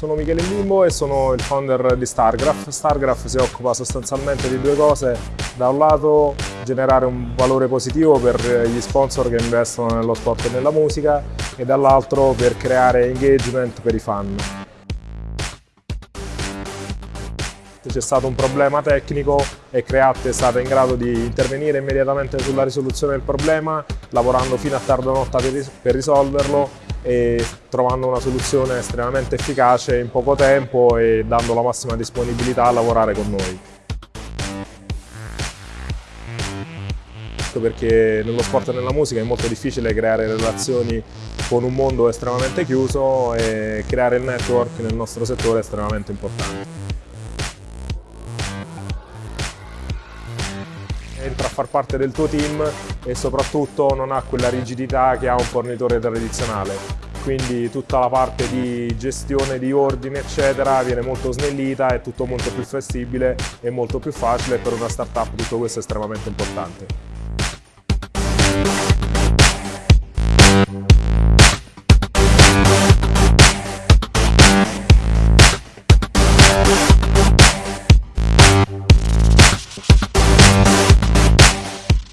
Sono Michele Limbo e sono il founder di Stargraph. Stargraph si occupa sostanzialmente di due cose. Da un lato generare un valore positivo per gli sponsor che investono nello sport e nella musica e dall'altro per creare engagement per i fan. c'è stato un problema tecnico e Create è stata in grado di intervenire immediatamente sulla risoluzione del problema, lavorando fino a tarda notte per risolverlo e trovando una soluzione estremamente efficace in poco tempo e dando la massima disponibilità a lavorare con noi. perché nello sport e nella musica è molto difficile creare relazioni con un mondo estremamente chiuso e creare il network nel nostro settore è estremamente importante. Entra a far parte del tuo team e soprattutto non ha quella rigidità che ha un fornitore tradizionale. Quindi tutta la parte di gestione di ordine eccetera viene molto snellita, è tutto molto più flessibile e molto più facile per una startup tutto questo è estremamente importante.